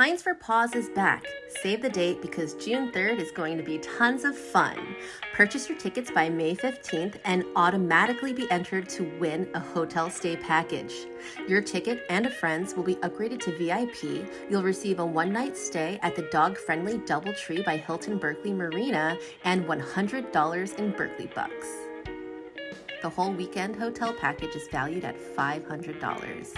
Pines for Paws is back. Save the date because June 3rd is going to be tons of fun. Purchase your tickets by May 15th and automatically be entered to win a hotel stay package. Your ticket and a friend's will be upgraded to VIP. You'll receive a one night stay at the dog friendly Doubletree by Hilton Berkeley Marina and $100 in Berkeley Bucks. The whole weekend hotel package is valued at $500.